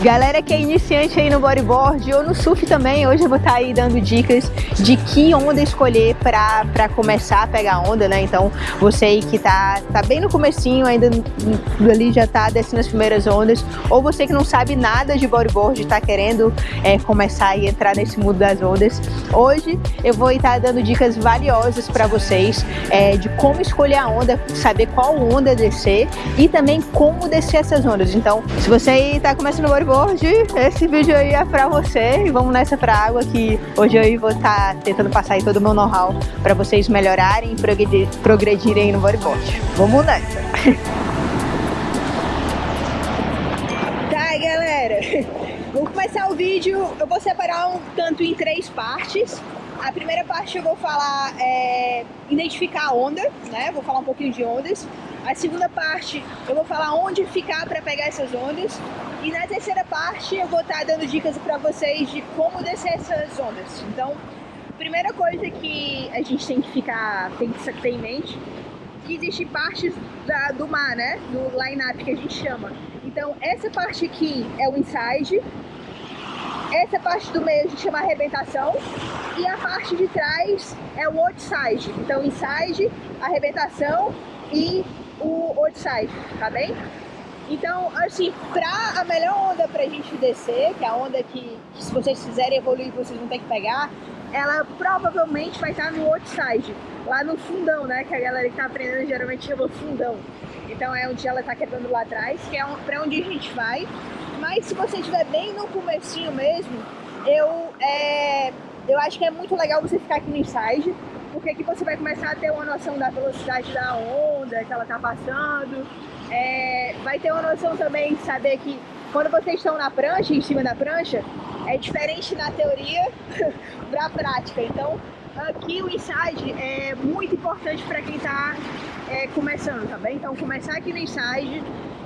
Galera que é iniciante aí no bodyboard ou no surf também, hoje eu vou estar tá aí dando dicas de que onda escolher para começar a pegar onda, né? Então, você aí que tá, tá bem no comecinho, ainda ali já tá descendo as primeiras ondas, ou você que não sabe nada de bodyboard, tá querendo é, começar e entrar nesse mundo das ondas, hoje eu vou estar tá dando dicas valiosas para vocês é, de como escolher a onda, saber qual onda descer e também como descer essas ondas. Então, se você aí tá começando no bodyboard, board, esse vídeo aí é pra você e vamos nessa pra água que hoje eu vou estar tá tentando passar aí todo o meu know-how pra vocês melhorarem e progredirem no bodyboard. Vamos nessa! Tá, galera, vamos começar o vídeo, eu vou separar um tanto em três partes. A primeira parte eu vou falar é, identificar a onda, né? Vou falar um pouquinho de ondas. A segunda parte eu vou falar onde ficar para pegar essas ondas. E na terceira parte eu vou estar dando dicas para vocês de como descer essas ondas. Então, primeira coisa que a gente tem que ficar, tem que ter em mente, que existe partes da, do mar, né? Do line-up que a gente chama. Então, essa parte aqui é o inside, essa parte do meio a gente chama arrebentação e a parte de trás é o outside. Então, inside, arrebentação e o outside, tá bem? Então, assim, pra a melhor onda pra gente descer, que é a onda que, que se vocês quiserem evoluir, vocês vão ter que pegar, ela provavelmente vai estar no outside, lá no fundão, né? Que a galera que tá aprendendo geralmente chama fundão. Então é onde ela tá quebrando lá atrás, que é pra onde a gente vai. Mas se você estiver bem no comecinho mesmo, eu, é, eu acho que é muito legal você ficar aqui no inside, porque aqui você vai começar a ter uma noção da velocidade da onda que ela tá passando, é, vai ter uma noção também de saber que quando vocês estão na prancha, em cima da prancha, é diferente na teoria da prática. Então, aqui o inside é muito importante para quem está é, começando, tá bem? Então, começar aqui no inside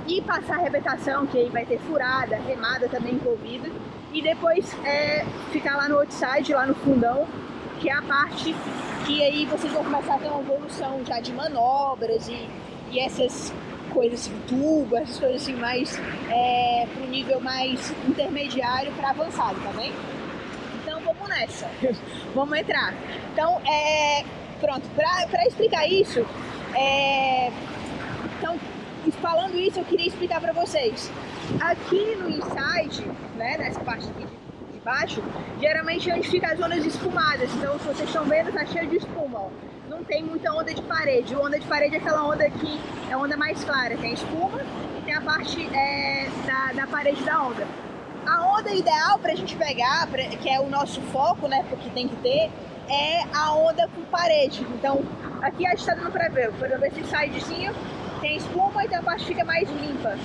e passar a arrebentação, que aí vai ter furada, remada também envolvida, e depois é, ficar lá no outside, lá no fundão, que é a parte que aí vocês vão começar a ter uma evolução já de manobras e, e essas coisas assim, tubo, essas coisas assim mais é, pro nível mais intermediário para avançado, tá bem? Então vamos nessa, vamos entrar. Então, é, pronto, para explicar isso, é, então, falando isso, eu queria explicar para vocês. Aqui no inside, né, nessa parte aqui de, de baixo, geralmente onde ficam as zonas espumadas. Então, se vocês estão vendo, tá cheio de espuma, ó tem muita onda de parede. O onda de parede é aquela onda que é a onda mais clara, tem espuma e tem a parte é, da, da parede da onda. A onda ideal para a gente pegar, pra, que é o nosso foco, né, porque tem que ter, é a onda com parede. Então, aqui a gente está dando para ver, por exemplo, esse sidezinho tem espuma, então a parte fica mais limpa.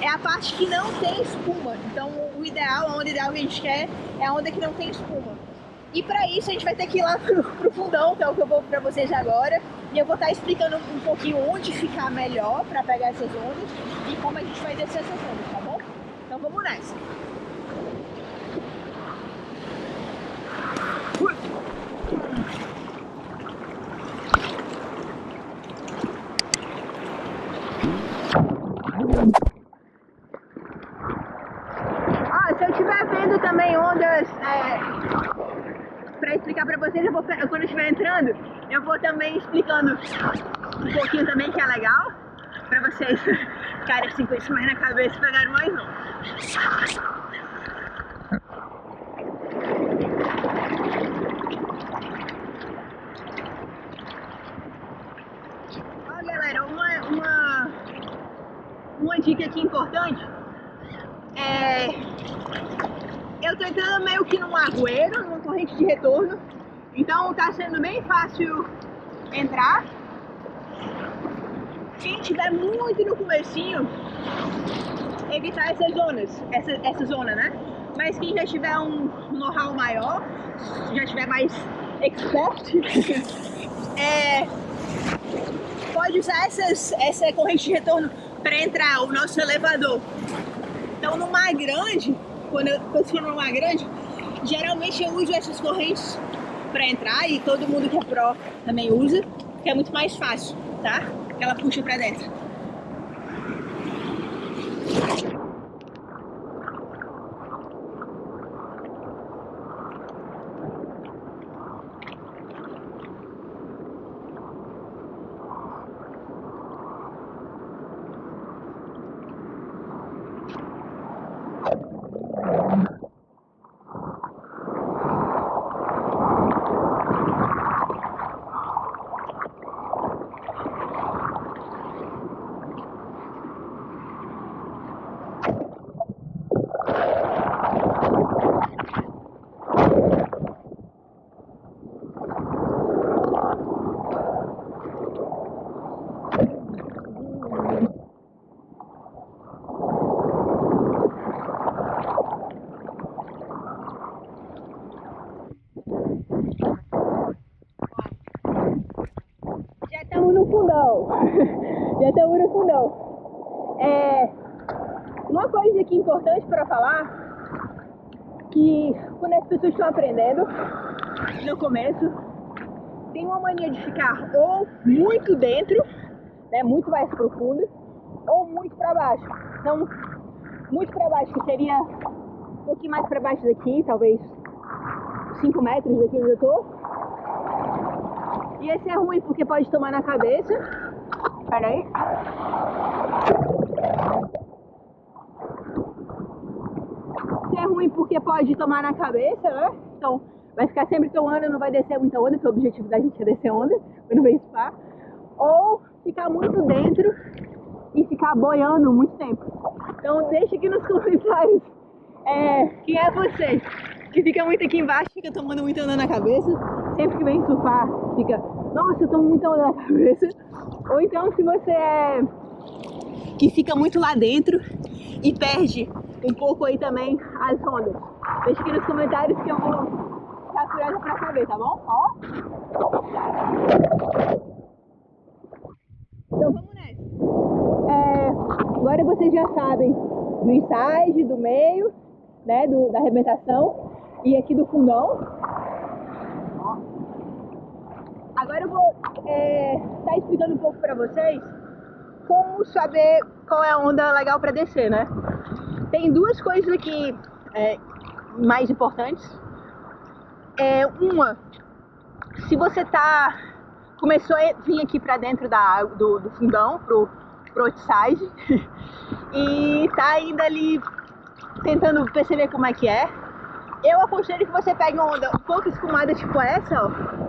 É a parte que não tem espuma. Então, o ideal, a onda ideal que a gente quer é a onda que não tem espuma. E para isso a gente vai ter que ir lá pro, pro fundão, que é o que eu vou para vocês agora. E eu vou estar tá explicando um pouquinho onde ficar melhor para pegar essas ondas e como a gente vai descer essas ondas, tá bom? Então vamos nessa. Ah, se eu estiver vendo também ondas é, para explicar para vocês, eu vou, quando eu estiver entrando, eu vou também explicando um pouquinho também que é legal, para vocês isso mais na cabeça pegarem mais um. Ó galera, uma, uma, uma dica aqui importante é eu tô entrando meio que num arrueiro, numa corrente de retorno. Então tá sendo bem fácil entrar. Quem tiver muito no comecinho, evitar essas zonas, essa, essa zona, né? Mas quem já tiver um know-how maior, já tiver mais expert, é, pode usar essas, essa corrente de retorno para entrar o nosso elevador. Então no mar grande, quando eu estou numa grande, geralmente eu uso essas correntes para entrar e todo mundo que é pró também usa, que é muito mais fácil, tá? Ela puxa para dentro. Thank you. As pessoas estão aprendendo, no começo, tem uma mania de ficar ou muito dentro, né, muito mais profundo, ou muito para baixo. Então, muito para baixo, que seria um pouquinho mais para baixo daqui, talvez 5 metros daqui onde eu tô e esse é ruim porque pode tomar na cabeça. Pera aí. Esse é ruim porque pode tomar na cabeça, né? Então vai ficar sempre tomando, não vai descer muita onda, porque o objetivo da gente é descer onda quando vem spa. Ou ficar muito dentro e ficar boiando muito tempo. Então deixa aqui nos comentários é, quem é você que fica muito aqui embaixo, fica tomando muita onda na cabeça, sempre que vem surfar, fica, nossa, eu tomo muita onda na cabeça. Ou então se você é que fica muito lá dentro e perde um pouco aí também as ondas. Deixa aqui nos comentários que eu vou ficar curiosa pra saber, tá bom? Ó. Então vamos nessa. É, agora vocês já sabem do inside, do meio, né, do, da arrebentação e aqui do fundão. Agora eu vou estar é, tá explicando um pouco para vocês como saber qual é a onda legal para descer, né? Tem duas coisas aqui é, mais importantes. É, uma, se você tá começou a vir aqui para dentro da do, do fundão, pro, pro outside, e tá ainda ali tentando perceber como é que é, eu aconselho que você pegue uma onda um pouco escumada, tipo essa, ó.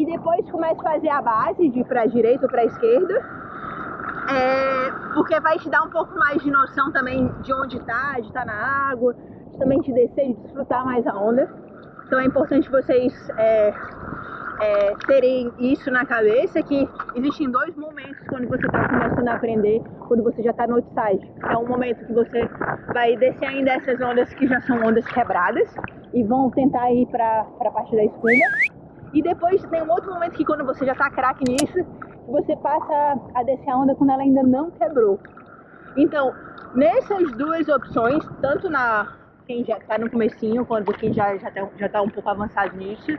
E depois comece a fazer a base de pra direita ou pra esquerda. É, porque vai te dar um pouco mais de noção também de onde tá, de estar tá na água, de também te descer, de desfrutar mais a onda. Então é importante vocês é, é, terem isso na cabeça, que existem dois momentos quando você está começando a aprender, quando você já está no outside. É um momento que você vai descer ainda essas ondas que já são ondas quebradas e vão tentar ir para a parte da espuma. E depois tem um outro momento que quando você já está craque nisso, você passa a descer a onda quando ela ainda não quebrou. Então, nessas duas opções, tanto na quem já está no comecinho, quanto quem já já está já tá um pouco avançado nisso,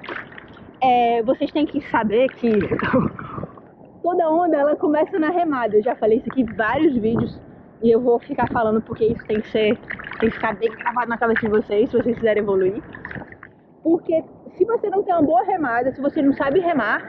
é, vocês têm que saber que toda onda ela começa na remada. Eu já falei isso aqui em vários vídeos e eu vou ficar falando porque isso tem que ser, tem que ficar bem gravado na cabeça de vocês se vocês quiserem evoluir. Porque se você não tem uma boa remada, se você não sabe remar,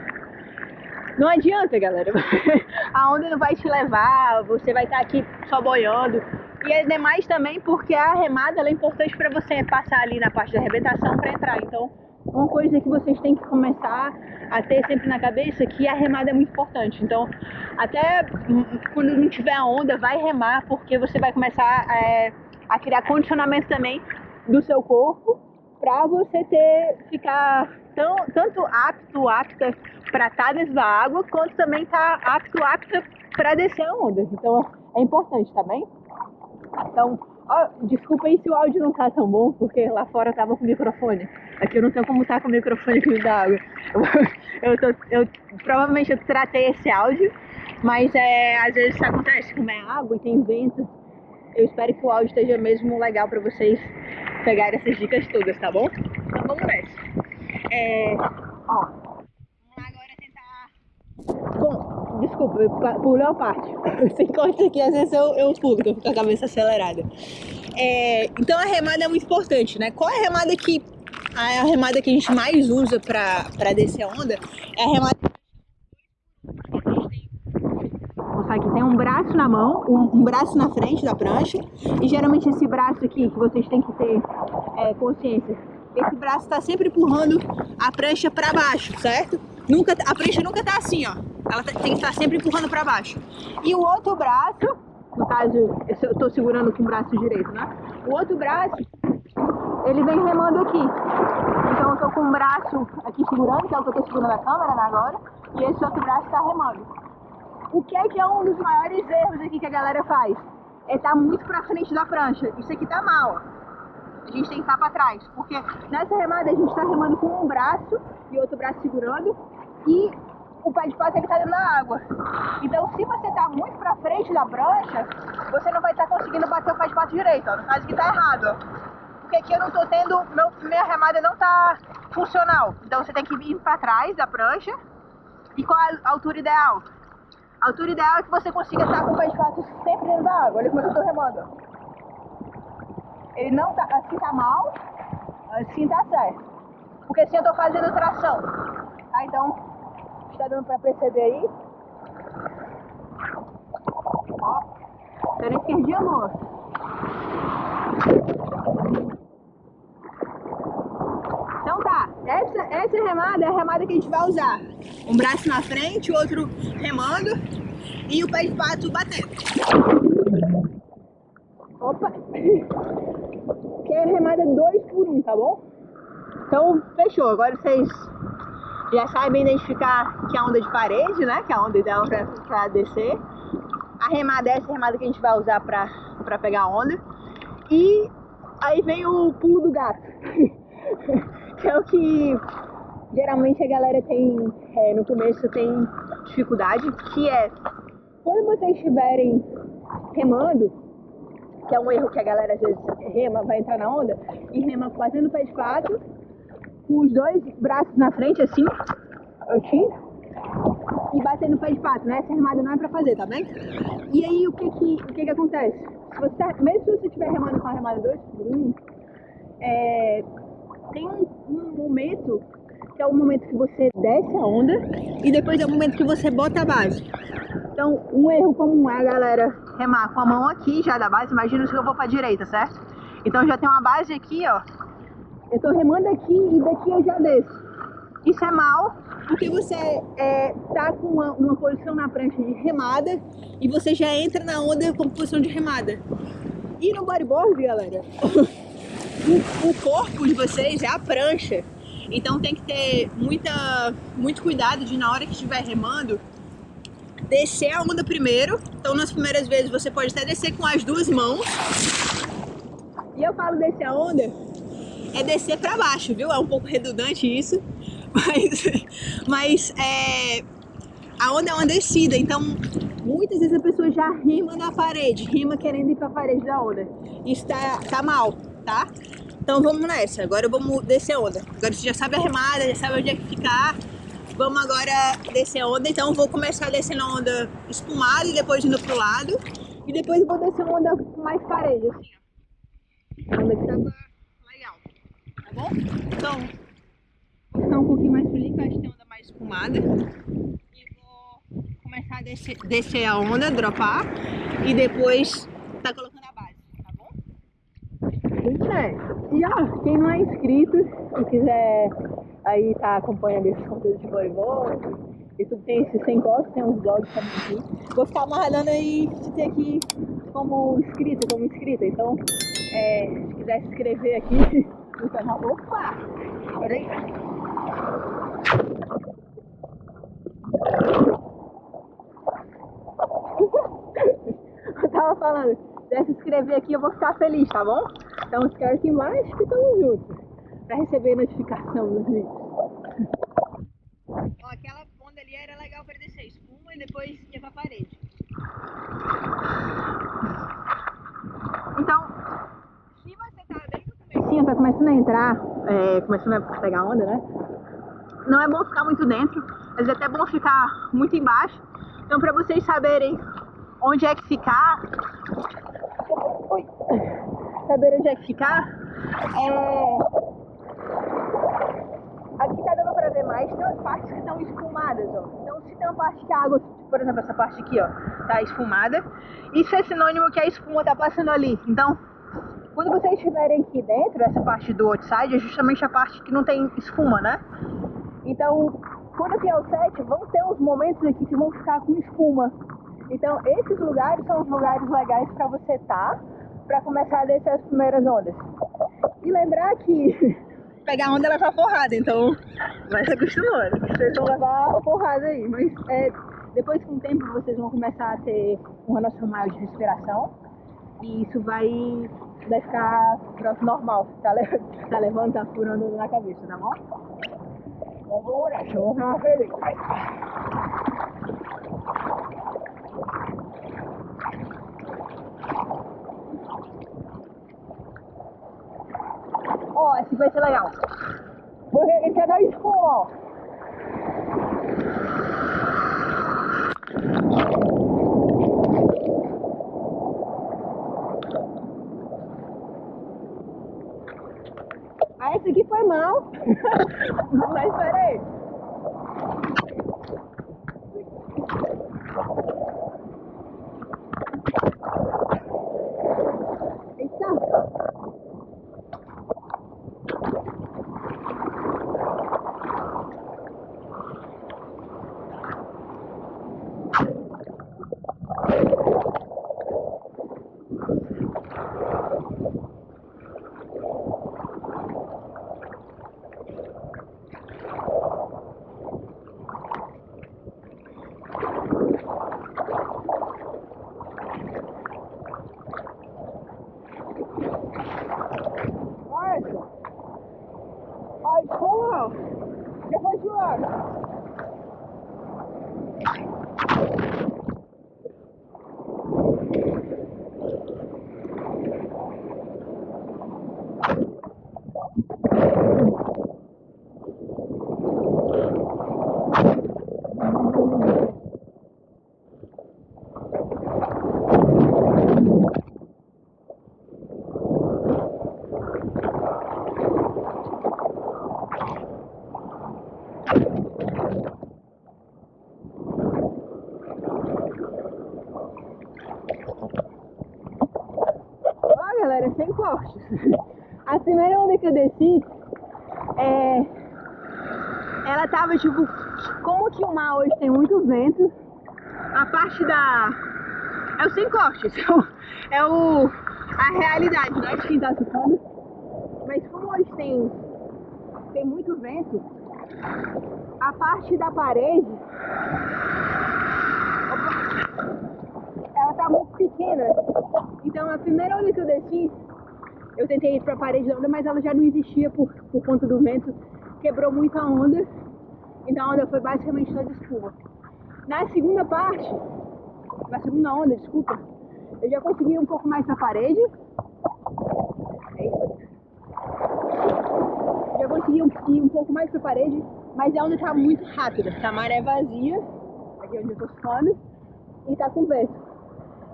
não adianta, galera. A onda não vai te levar, você vai estar aqui só boiando. E é demais também porque a remada é importante para você passar ali na parte da arrebentação para entrar. Então, uma coisa que vocês têm que começar a ter sempre na cabeça que a remada é muito importante. Então, até quando não tiver onda, vai remar, porque você vai começar é, a criar condicionamento também do seu corpo para você ter ficar tão, tanto apto, apta para estar tá dentro da água, quanto também estar tá apto, apta para descer a onda. Então, é importante, tá? Então, ó, desculpa aí se o áudio não tá tão bom, porque lá fora eu tava com o microfone. Aqui eu não tenho como estar com o microfone aqui da água. Eu, tô, eu provavelmente eu tratei esse áudio, mas é, às vezes isso acontece, como é água e tem vento. Eu espero que o áudio esteja mesmo legal para vocês pegarem essas dicas todas, tá bom? Então vamos nessa. É, ó, agora tentar. Bom, desculpa, pulei uma parte. Sem corte aqui, às vezes eu, eu pulo, eu fico com a cabeça acelerada. É, então a remada é muito importante, né? Qual é a remada que a remada que a gente mais usa para descer a onda é a remada. Aqui, tem um braço na mão, um, um, braço na frente da prancha, e geralmente esse braço aqui, que vocês têm que ter é, consciência, esse braço está sempre empurrando a prancha para baixo, certo? Nunca, a prancha nunca tá assim, ó. Ela tem que estar sempre empurrando para baixo. E o outro braço, no caso, eu estou segurando com o braço direito, né? O outro braço, ele vem remando aqui. Então eu tô com o braço aqui segurando, que é o que eu tô segurando a câmera né, agora, e esse outro braço está remando. O que é que é um dos maiores erros aqui que a galera faz? É estar tá muito pra frente da prancha. Isso aqui tá mal, a gente tem que estar para trás, porque nessa remada a gente está remando com um braço e outro braço segurando e o pé de pato ele está dentro da água. Então se você está muito para frente da prancha, você não vai estar tá conseguindo bater o pé de pato direito, ó, no caso que está errado. Porque aqui eu não estou tendo, meu, minha remada não está funcional. Então você tem que ir para trás da prancha. E qual a altura ideal? A altura ideal é que você consiga estar com o pé de pato sempre dentro da água. Olha como eu estou remando. Ele não tá, assim tá mal, assim tá certo. Porque assim eu tô fazendo tração. Tá? Então, está dando pra perceber aí. Ó, pela esquerdinha amor. Então tá, essa, essa remada é a remada que a gente vai usar. Um braço na frente, o outro remando e o pé de pato batendo. Opa! Que é remada 2 por 1, um, tá bom? Então, fechou. Agora vocês já sabem identificar que é a onda de parede, né? Que é a onda ideal pra, pra descer. A remada é essa remada que a gente vai usar pra, pra pegar a onda. E aí vem o pulo do gato. que é o que geralmente a galera tem, é, no começo tem dificuldade, que é quando vocês estiverem remando, que é um erro que a galera às vezes rema, vai entrar na onda, e rema fazendo pé de quatro, com os dois braços na frente, assim, assim, e batendo pé de pato, né? Essa remada não é pra fazer, tá bem? E aí, o que que, o que, que acontece? Você, tá, mesmo se você estiver remando com a remada 2 por 1, um, é, tem um, um momento que é o momento que você desce a onda e depois é o momento que você bota a base. Então, um erro comum é a galera remar com a mão aqui já da base. Imagina se eu vou pra direita, certo? Então já tem uma base aqui, ó. Eu tô remando aqui e daqui eu já desço. Isso é mal, porque você é, tá com uma, uma posição na prancha de remada e você já entra na onda com posição de remada. E no bodyboard, galera, o, o corpo de vocês é a prancha. Então tem que ter muita, muito cuidado de na hora que estiver remando, descer a onda primeiro. Então nas primeiras vezes você pode até descer com as duas mãos. E eu falo descer a onda, é descer para baixo, viu? É um pouco redundante isso, mas, mas é, a onda é uma descida, então muitas vezes a pessoa já rima na parede, rima querendo ir para a parede da onda. Isso tá, tá mal, tá? Então vamos nessa, agora vamos descer a onda. Agora você já sabe a remada, já sabe onde é que ficar. Vamos agora descer a onda, então vou começar descendo a onda espumada e depois indo pro lado. E depois vou descer uma onda mais parede, assim, onda que tava legal, tá bom? Então, vou ficar um pouquinho mais feliz, que acho que tem onda mais espumada. E vou começar a descer, descer a onda, dropar. E depois tá colocando a base, tá bom? E ó, quem não é inscrito e quiser aí tá acompanhando esse conteúdo de voleibol, e tudo tem esse sem gosto, tem uns blogs também aqui. Vou ficar amarrando aí se ter aqui como inscrito, como inscrita. Então, é, se quiser se inscrever aqui no canal. Opa! Peraí. Eu tava falando, se se inscrever aqui eu vou ficar feliz, tá bom? Então inscreve aqui embaixo que tamo junto. Pra receber notificação dos vídeos. Ó, aquela onda ali era legal pra descer espuma e depois ia pra parede. Então, se você tá bem no comecinho, tá começando a entrar, é, começando a pegar onda, né? Não é bom ficar muito dentro, mas é até bom ficar muito embaixo. Então pra vocês saberem onde é que ficar, Oi. Saber onde é que ficar, é... aqui tá dando pra ver mais, tem umas partes que estão espumadas, ó. Então se tem uma parte que a água por exemplo, essa parte aqui, ó, tá esfumada. Isso é sinônimo que a espuma tá passando ali. Então, quando vocês estiverem aqui dentro, essa parte do outside é justamente a parte que não tem espuma, né? Então, quando vier o set, vão ter uns momentos aqui que vão ficar com espuma. Então, esses lugares são os lugares legais para você estar, tá, para começar a descer as primeiras ondas. E lembrar que pegar onda é porrada, então vai se acostumando. Vocês vão levar porrada aí, mas é, depois com o tempo vocês vão começar a ter uma noção maior de respiração e isso vai, vai ficar normal. Tá, tá levando, tá furando na cabeça, tá bom? Vamos cachorra feliz. Ó, esse vai ser legal. Esse é da escola. Ah, esse aqui foi mal. Mas peraí. A primeira onda que eu desci, é, ela tava tipo, como que o mar hoje tem muito vento, a parte da. É o sem cortes, é o. a realidade, não é de quem tá ficando. Mas como hoje tem, tem muito vento, a parte da parede. ela tá muito pequena. Então a primeira onda que eu desci, eu tentei ir para a parede da onda, mas ela já não existia por, por conta do vento. Quebrou muita onda, então a onda foi basicamente toda espuma. Na segunda parte, na segunda onda, desculpa, eu já consegui um pouco mais na parede. Já consegui ir um pouco mais para a parede, mas a onda tá muito rápida. A maré vazia, aqui onde eu tô ficando, e tá com vento.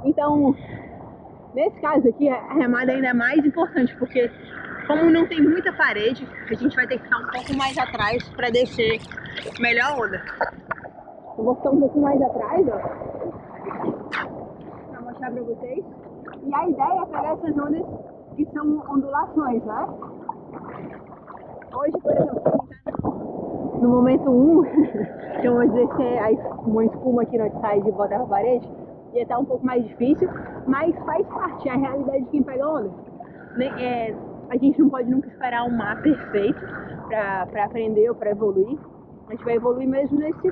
Então, Nesse caso aqui, a remada ainda é mais importante, porque como não tem muita parede, a gente vai ter que ficar um pouco mais atrás para descer melhor a onda. Eu vou ficar um pouco mais atrás, ó, para mostrar para vocês. E a ideia é pegar essas ondas que são ondulações, né? Hoje, por exemplo, a tá no momento 1, que eu vou descer uma espuma aqui no outside e botar a parede, ia estar um pouco mais difícil, mas faz parte, é a realidade de quem pega onda. É, a gente não pode nunca esperar um mar perfeito para aprender ou para evoluir. A gente vai evoluir mesmo nesse,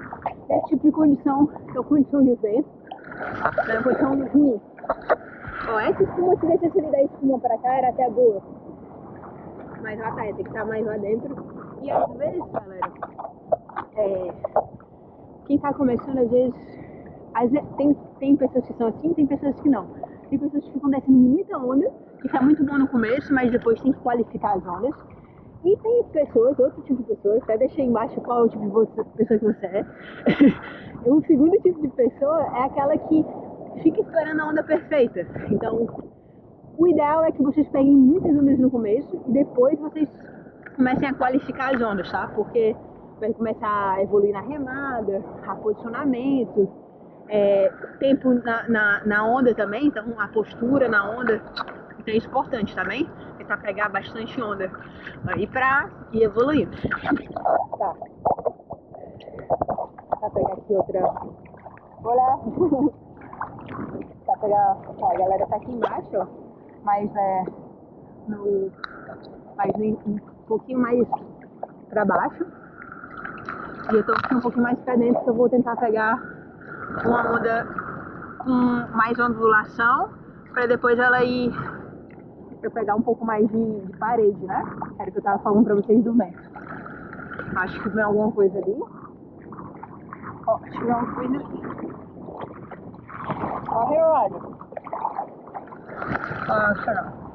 nesse tipo de condição, que é a condição de vento, é uma condição ruim. Ó, essa espuma, se ele da espuma para cá, era até boa. Mas lá tá, tem que estar mais lá dentro. E às vezes, galera, é, quem tá começando, às vezes tem, tem pessoas que são assim, tem pessoas que não. Tem pessoas que ficam descendo muita onda, que está muito bom no começo, mas depois tem que qualificar as ondas. E tem pessoas, outro tipo de pessoas, até deixei embaixo qual é o tipo de pessoa que você é. o segundo tipo de pessoa é aquela que fica esperando a onda perfeita. Então, o ideal é que vocês peguem muitas ondas no começo e depois vocês comecem a qualificar as ondas, tá? Porque vai começar a evoluir na remada, a posicionamento, é, tempo na, na, na, onda também, então a postura na onda, então é importante, tá bem? Tentar pegar bastante onda aí pra ir evoluindo. Tá. Vou pegar aqui outra. Olá! tá pegar. A galera tá aqui embaixo, ó. Mas é. No. Mas um pouquinho mais pra baixo. E eu tô aqui um pouquinho mais pra dentro que eu vou tentar pegar uma onda com mais ondulação para depois ela ir eu pegar um pouco mais de, de parede, né? Era o que eu tava falando pra vocês do vento. Acho que vem alguma coisa ali. Ó, acho que vem alguma coisa ali. Corre, olha. Acho não.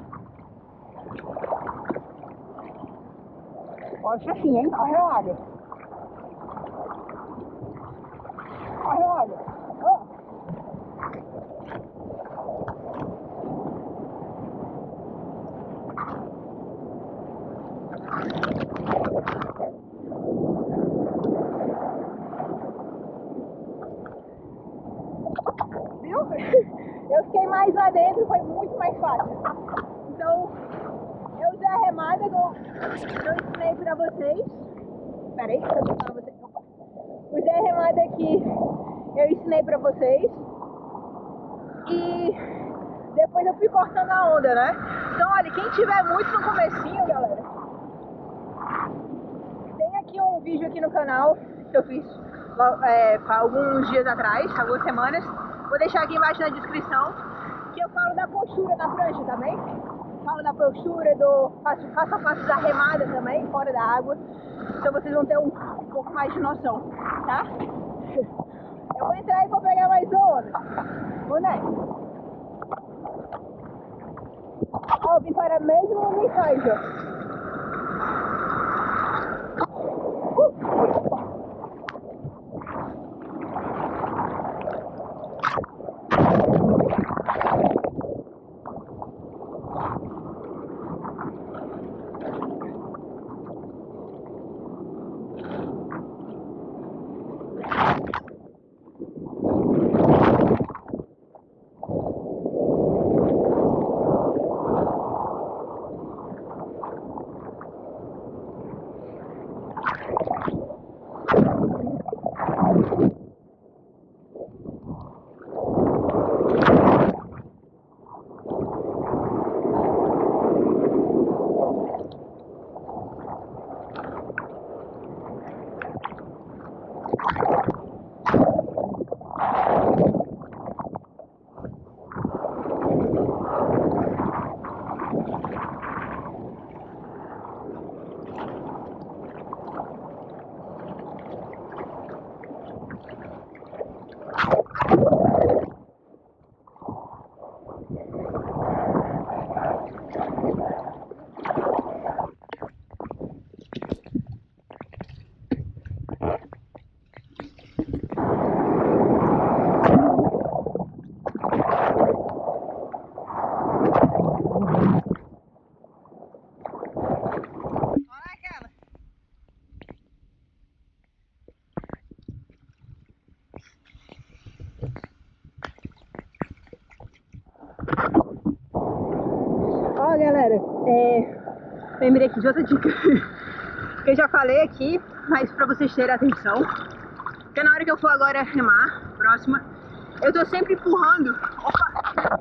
Ser assim, hein? Corre, olha. Eu fiquei mais lá dentro, foi muito mais fácil. Então, eu usei a remada que eu, eu ensinei pra vocês. Peraí, deixa eu pra vocês. Usei a remada que eu ensinei pra vocês. E cortando a onda, né? Então, olha, quem tiver muito no comecinho, galera, tem aqui um vídeo aqui no canal que eu fiz é, alguns dias atrás, algumas semanas, Vou deixar aqui embaixo na descrição que eu falo da postura da prancha também. Falo da postura, do faço a passo da remada também, fora da água. Então vocês vão ter um, um pouco mais de noção, tá? Eu vou entrar e vou pegar mais onda. Vou nessa. Vim para a mesma mensagem, Uh! galera, é, lembrei aqui de outra dica que eu já falei aqui, mas pra vocês terem atenção. Porque na hora que eu for agora remar, próxima, eu tô sempre empurrando. Opa!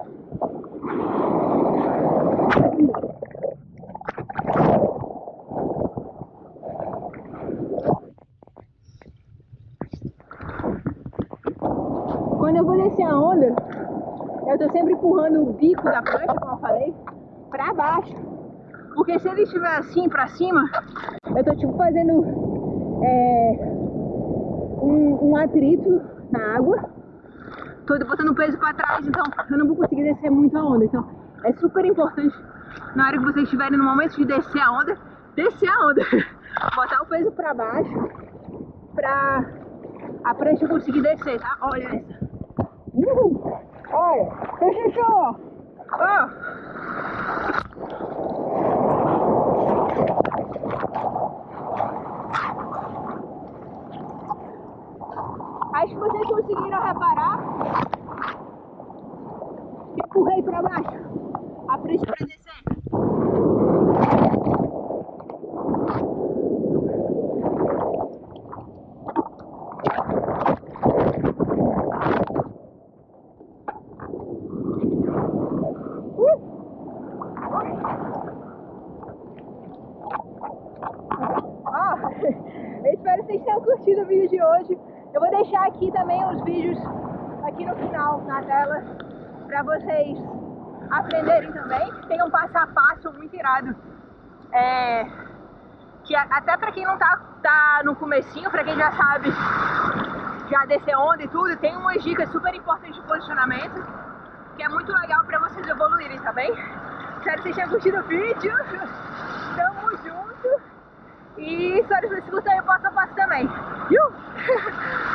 Quando eu vou descer a onda, eu tô sempre empurrando o bico da prancha, como eu falei, pra baixo. Porque se ele estiver assim pra cima, eu tô tipo fazendo é, um, um atrito na água. Tô botando peso pra trás, então eu não vou conseguir descer muito a onda. Então é super importante na hora que vocês estiverem no momento de descer a onda, descer a onda. Botar o peso pra baixo pra a prancha conseguir descer, tá? Olha essa. Uhul. Olha, deixa ó. Ó. Acho que vocês conseguiram reparar. Empurrei para baixo. A frente descer. Irado. É, que até pra quem não tá, tá no comecinho, pra quem já sabe já descer onda e tudo, tem umas dicas super importantes de posicionamento, que é muito legal pra vocês evoluírem, tá bem? Espero que vocês tenham curtido o vídeo. Tamo junto. E espero que vocês curtam aí passo a passo também.